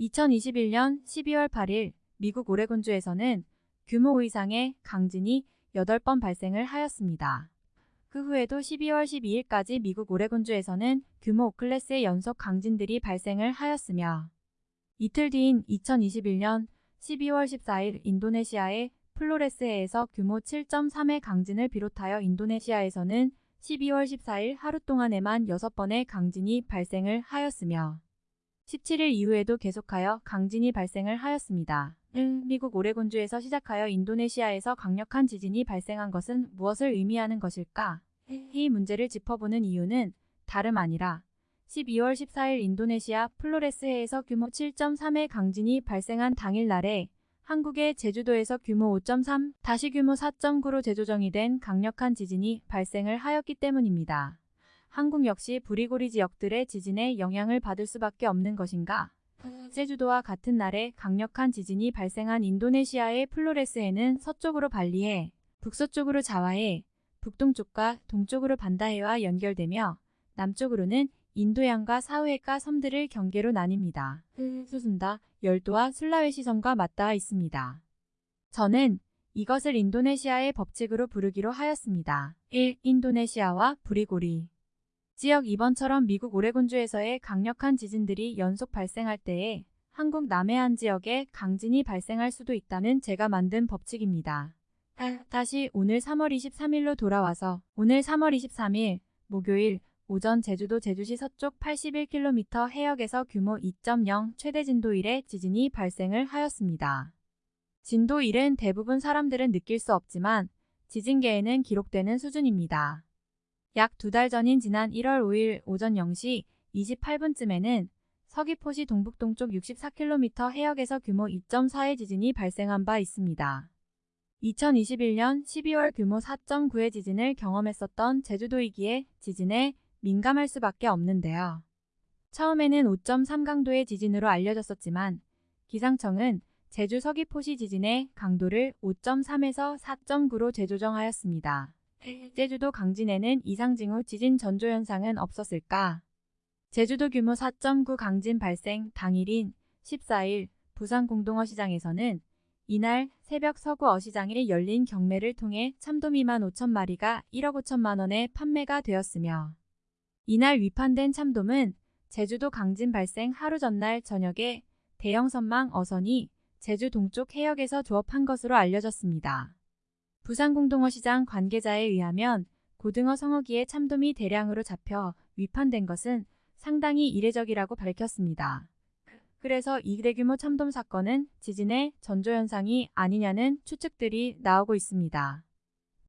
2021년 12월 8일 미국 오레곤주에서는 규모 5 이상의 강진이 8번 발생을 하였습니다. 그 후에도 12월 12일까지 미국 오레곤주에서는 규모 5클래스의 연속 강진들이 발생을 하였으며 이틀 뒤인 2021년 12월 14일 인도네시아의 플로레스해에서 규모 7.3의 강진을 비롯하여 인도네시아에서는 12월 14일 하루 동안에만 6번의 강진이 발생을 하였으며 17일 이후에도 계속하여 강진이 발생을 하였습니다. 미국 오레곤주에서 시작하여 인도네시아에서 강력한 지진이 발생한 것은 무엇을 의미하는 것일까? 이 문제를 짚어보는 이유는 다름 아니라 12월 14일 인도네시아 플로레스해에서 규모 7.3의 강진이 발생한 당일 날에 한국의 제주도에서 규모 5.3, 다시 규모 4.9로 재조정이 된 강력한 지진이 발생을 하였기 때문입니다. 한국 역시 부리고리 지역들의 지진에 영향을 받을 수밖에 없는 것인가? 제주도와 같은 날에 강력한 지진이 발생한 인도네시아의 플로레스해는 서쪽으로 발리해, 북서쪽으로 자와해, 북동쪽과 동쪽으로 반다해와 연결되며 남쪽으로는 인도양과 사우해가 섬들을 경계로 나뉩니다. 수순다, 열도와 술라웨시 섬과 맞닿아 있습니다. 저는 이것을 인도네시아의 법칙으로 부르기로 하였습니다. 1. 인도네시아와 부리고리 지역 2번처럼 미국 오레곤주에서의 강력한 지진들이 연속 발생할 때에 한국 남해안 지역에 강진이 발생할 수도 있다는 제가 만든 법칙입니다. 다시 오늘 3월 23일로 돌아와서 오늘 3월 23일 목요일 오전 제주도 제주시 서쪽 81km 해역에서 규모 2.0 최대 진도 1의 지진이 발생을 하였습니다. 진도 1은 대부분 사람들은 느낄 수 없지만 지진계에는 기록되는 수준입니다. 약 두 달 전인 지난 1월 5일 오전 0시 28분쯤에는 서귀포시 동북동쪽 64km 해역에서 규모 2.4의 지진이 발생한 바 있습니다. 2021년 12월 규모 4.9의 지진을 경험했었던 제주도이기에 지진에 민감할 수밖에 없는데요. 처음에는 5.3 강도의 지진으로 알려졌었지만 기상청은 제주 서귀포시 지진의 강도를 5.3에서 4.9로 재조정하였습니다. 제주도 강진에는 이상 징후 지진 전조 현상은 없었을까? 제주도 규모 4.9 강진 발생 당일인 14일 부산 공동어 시장에서는 이날 새벽 서구 어시장에 열린 경매를 통해 참돔 2만 5천 마리가 1억 5천만 원에 판매가 되었으며 이날 위판된 참돔은 제주도 강진 발생 하루 전날 저녁에 대형 선망 어선이 제주 동쪽 해역에서 조업한 것으로 알려졌습니다. 부산공동어시장 관계자에 의하면 고등어 성어기에 참돔이 대량으로 잡혀 위판된 것은 상당히 이례적이라고 밝혔습니다. 그래서 이 대규모 참돔 사건은 지진의 전조현상이 아니냐는 추측들이 나오고 있습니다.